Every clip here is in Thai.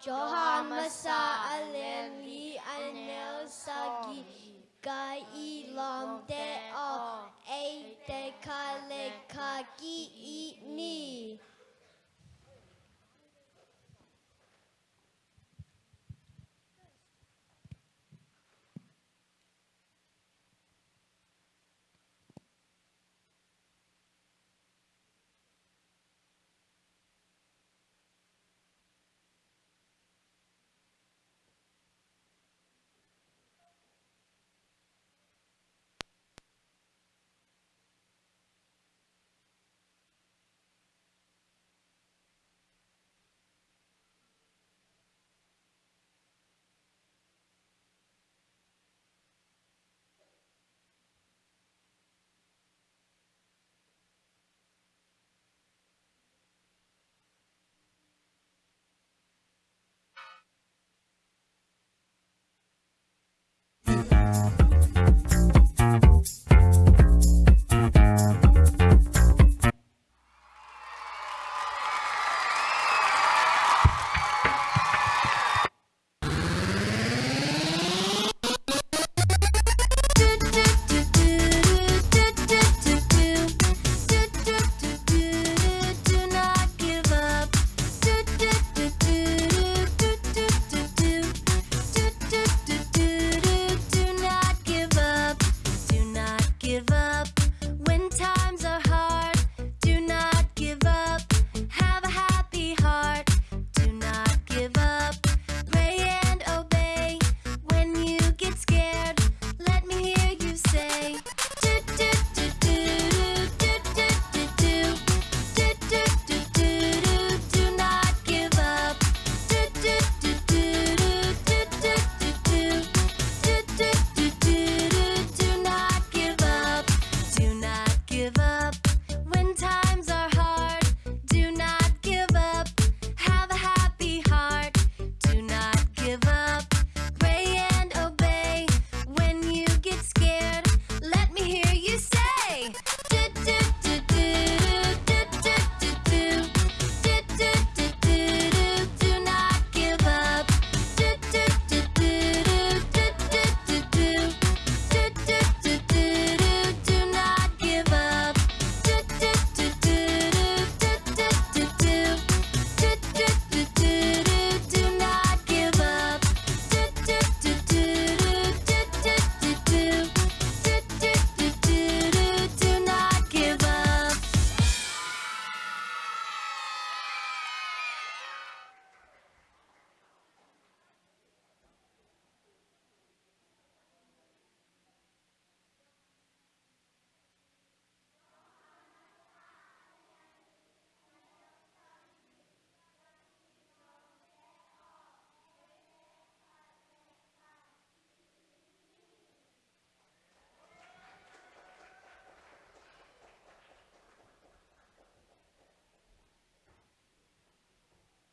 Johan Masa Alem Anel Sagi Gai เ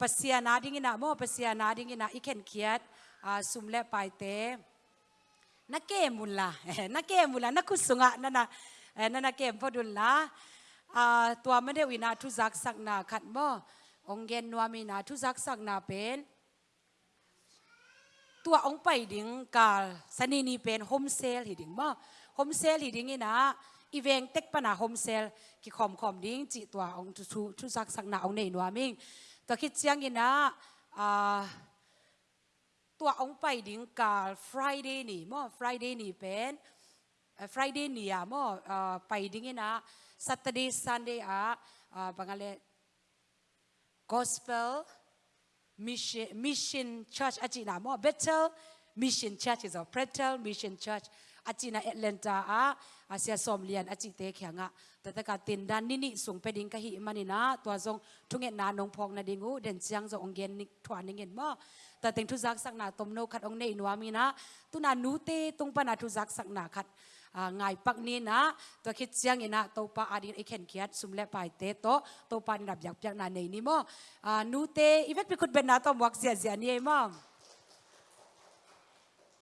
ปัสยานาดิ่งนะโมปัสยานาดิ่งนะอีเขนเคียดสุมเลไปเตนักเกมุลละนักเกมุลละนักคุสุงะนั่นนะนั่นนักเกมพอดุลละตัวไม่ได้วินาทุจักสักนาขัดโมองเกนนัวมีนาทุจักสักนาเป็นตัวองไปดิ่งกาลสนีนีเป็นโฮมเซลหิดิ่งโมโฮมเซลหิดิ่งนี่นะอีเวงเต็กปนาโฮมเซลกิคอมคอมดิ่งจิตัวองทุทุจักสักนาองเนนัวมิง ตัวคิดเสียงอินะตัวองไปดิ้งกาล Friday นี่มั่ Friday นี่เป็น Friday นี่อะมั่ไปดิ้งอินะ Saturday Sunday อะบางอะไร Gospel Mission Mission Church อาจินะมั่ Bethel Mission Church is a Bethel Mission Church อาจีนาแอตแลนตาอาอาเซียสอมเลียนอาจิเตเขียงะแต่ตะกาตินดานนี่นี่สูงไปดิงกะหิมันนี่นะตัวทรงทุงเอ็นนานงพองนาดิงูเด่นเจียงจงองเกนนิทวานิเงินมอแต่เต็งทุจักสักนาตมโนขัดองเนอินวามีนะตุนานูเตตุงปนาทุจักสักนาขัดอ่าไงายปักนี้นะตัวคิดเสียงอินะตัวปาอาดินไอเข็นเขียดสุมเลปายเตโตตัวปานิรับอยากอยากนาในนี้มอนูเตอีเวกไปคุดเป็นนาตัววักเสียเสียนี่มั้ง